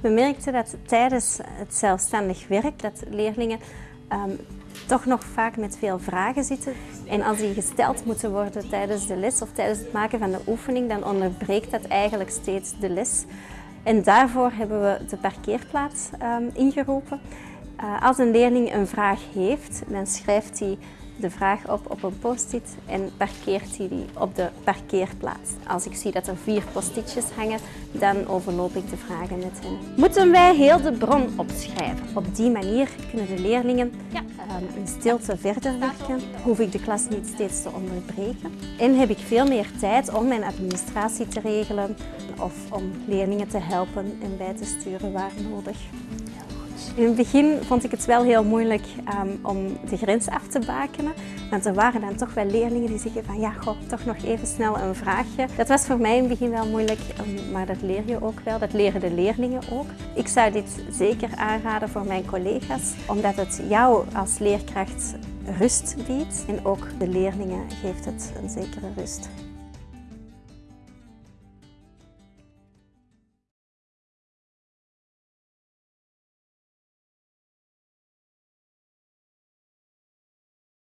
We merkten dat tijdens het zelfstandig werk dat leerlingen ehm, toch nog vaak met veel vragen zitten. En als die gesteld moeten worden tijdens de les of tijdens het maken van de oefening, dan onderbreekt dat eigenlijk steeds de les. En daarvoor hebben we de parkeerplaats ehm, ingeroepen. Uh, als een leerling een vraag heeft, dan schrijft hij de vraag op op een post-it en parkeert hij die op de parkeerplaats. Als ik zie dat er vier postitjes hangen, dan overloop ik de vragen met hen. Moeten wij heel de bron opschrijven? Op die manier kunnen de leerlingen ja. in stilte verder werken. Hoef ik de klas niet steeds te onderbreken. En heb ik veel meer tijd om mijn administratie te regelen of om leerlingen te helpen en bij te sturen waar nodig. In het begin vond ik het wel heel moeilijk um, om de grens af te bakenen. Want er waren dan toch wel leerlingen die zeggen van ja, goh, toch nog even snel een vraagje. Dat was voor mij in het begin wel moeilijk, um, maar dat leer je ook wel. Dat leren de leerlingen ook. Ik zou dit zeker aanraden voor mijn collega's, omdat het jou als leerkracht rust biedt. En ook de leerlingen geeft het een zekere rust.